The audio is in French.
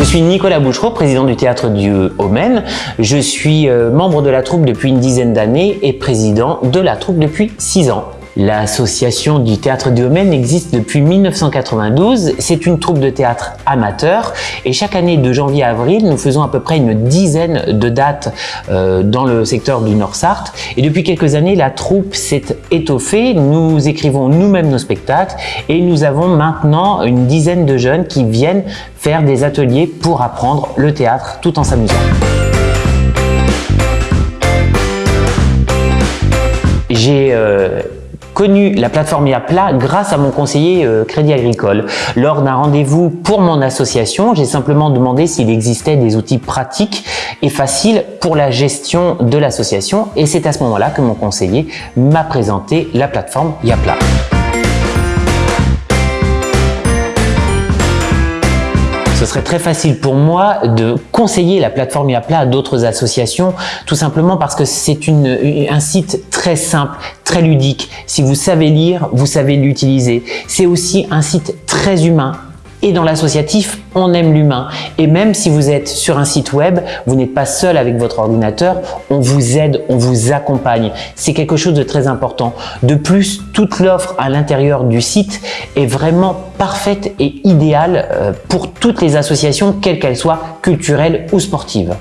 Je suis Nicolas Bouchereau, président du Théâtre du Haut-Maine. Je suis euh, membre de la troupe depuis une dizaine d'années et président de la troupe depuis six ans. L'association du Théâtre du Haut-Maine existe depuis 1992. C'est une troupe de théâtre amateur et chaque année de janvier à avril, nous faisons à peu près une dizaine de dates euh, dans le secteur du Nord-Sarthe. Et depuis quelques années, la troupe s'est étoffée. Nous écrivons nous-mêmes nos spectacles et nous avons maintenant une dizaine de jeunes qui viennent faire des ateliers pour apprendre le théâtre tout en s'amusant. Connu la plateforme Yapla grâce à mon conseiller euh, Crédit Agricole. Lors d'un rendez-vous pour mon association, j'ai simplement demandé s'il existait des outils pratiques et faciles pour la gestion de l'association et c'est à ce moment-là que mon conseiller m'a présenté la plateforme Yapla. Serait très facile pour moi de conseiller la plateforme Yapla à d'autres associations, tout simplement parce que c'est un site très simple, très ludique. Si vous savez lire, vous savez l'utiliser. C'est aussi un site très humain, et dans l'associatif, on aime l'humain. Et même si vous êtes sur un site web, vous n'êtes pas seul avec votre ordinateur, on vous aide, on vous accompagne. C'est quelque chose de très important. De plus, toute l'offre à l'intérieur du site est vraiment parfaite et idéale euh, pour toutes les associations, quelles qu'elles soient, culturelles ou sportives.